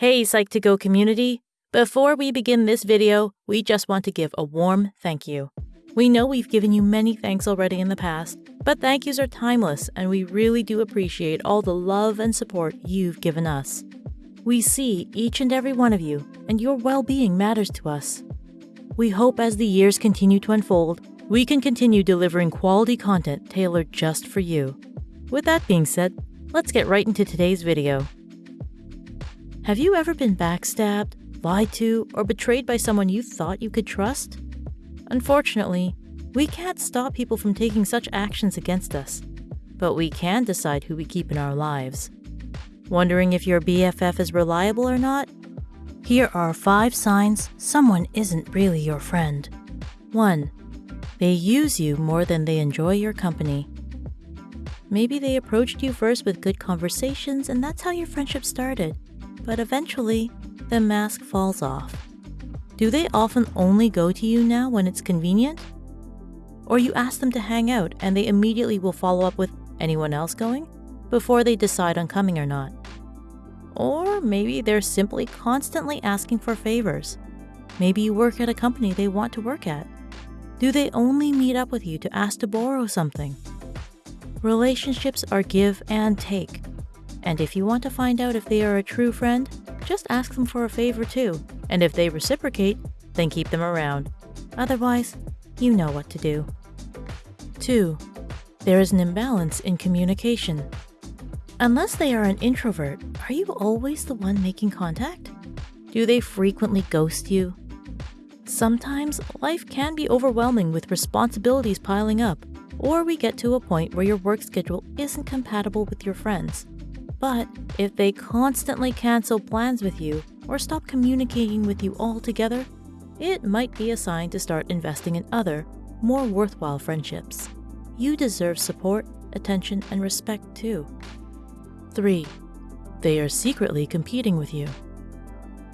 Hey Psych2Go community! Before we begin this video, we just want to give a warm thank you. We know we've given you many thanks already in the past, but thank yous are timeless and we really do appreciate all the love and support you've given us. We see each and every one of you, and your well-being matters to us. We hope as the years continue to unfold, we can continue delivering quality content tailored just for you. With that being said, let's get right into today's video. Have you ever been backstabbed, lied to, or betrayed by someone you thought you could trust? Unfortunately, we can't stop people from taking such actions against us, but we can decide who we keep in our lives. Wondering if your BFF is reliable or not? Here are five signs someone isn't really your friend. 1. They use you more than they enjoy your company. Maybe they approached you first with good conversations and that's how your friendship started but eventually, the mask falls off. Do they often only go to you now when it's convenient? Or you ask them to hang out and they immediately will follow up with anyone else going before they decide on coming or not. Or maybe they're simply constantly asking for favors. Maybe you work at a company they want to work at. Do they only meet up with you to ask to borrow something? Relationships are give and take. And if you want to find out if they are a true friend, just ask them for a favor too. And if they reciprocate, then keep them around. Otherwise, you know what to do. 2. There is an imbalance in communication. Unless they are an introvert, are you always the one making contact? Do they frequently ghost you? Sometimes life can be overwhelming with responsibilities piling up, or we get to a point where your work schedule isn't compatible with your friends. But if they constantly cancel plans with you or stop communicating with you altogether, it might be a sign to start investing in other, more worthwhile friendships. You deserve support, attention, and respect too. 3. They are secretly competing with you.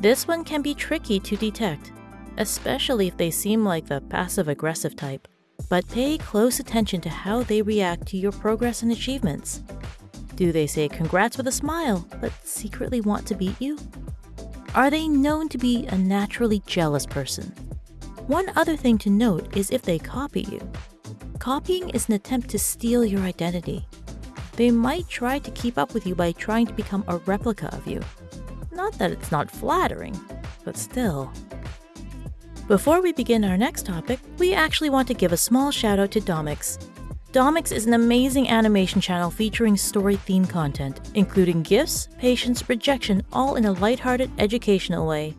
This one can be tricky to detect, especially if they seem like the passive-aggressive type. But pay close attention to how they react to your progress and achievements. Do they say congrats with a smile, but secretly want to beat you? Are they known to be a naturally jealous person? One other thing to note is if they copy you. Copying is an attempt to steal your identity. They might try to keep up with you by trying to become a replica of you. Not that it's not flattering, but still. Before we begin our next topic, we actually want to give a small shout out to Domics, Domics is an amazing animation channel featuring story-themed content, including gifts, patience, rejection, all in a lighthearted, educational way.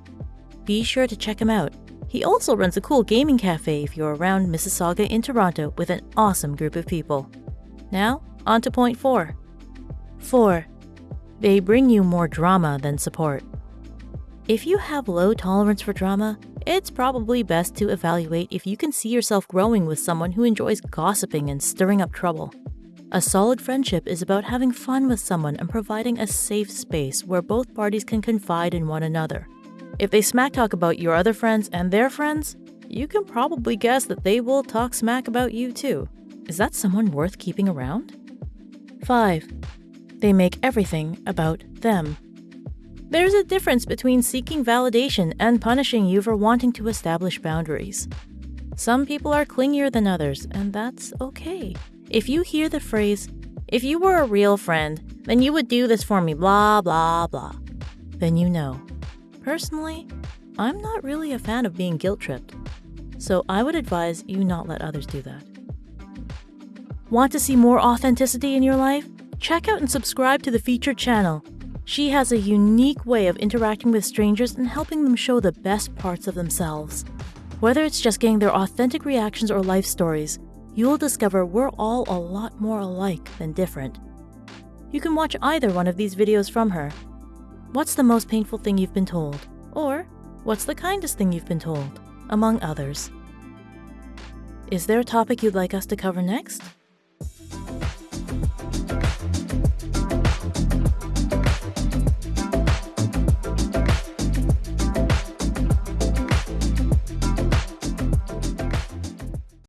Be sure to check him out. He also runs a cool gaming cafe if you're around Mississauga in Toronto with an awesome group of people. Now, on to point 4. 4. They bring you more drama than support. If you have low tolerance for drama, it's probably best to evaluate if you can see yourself growing with someone who enjoys gossiping and stirring up trouble. A solid friendship is about having fun with someone and providing a safe space where both parties can confide in one another. If they smack talk about your other friends and their friends, you can probably guess that they will talk smack about you too. Is that someone worth keeping around? 5. They make everything about them. There's a difference between seeking validation and punishing you for wanting to establish boundaries. Some people are clingier than others, and that's okay. If you hear the phrase, if you were a real friend, then you would do this for me, blah, blah, blah, then you know. Personally, I'm not really a fan of being guilt tripped, so I would advise you not let others do that. Want to see more authenticity in your life? Check out and subscribe to the featured channel she has a unique way of interacting with strangers and helping them show the best parts of themselves. Whether it's just getting their authentic reactions or life stories, you'll discover we're all a lot more alike than different. You can watch either one of these videos from her. What's the most painful thing you've been told? Or, what's the kindest thing you've been told? Among others. Is there a topic you'd like us to cover next?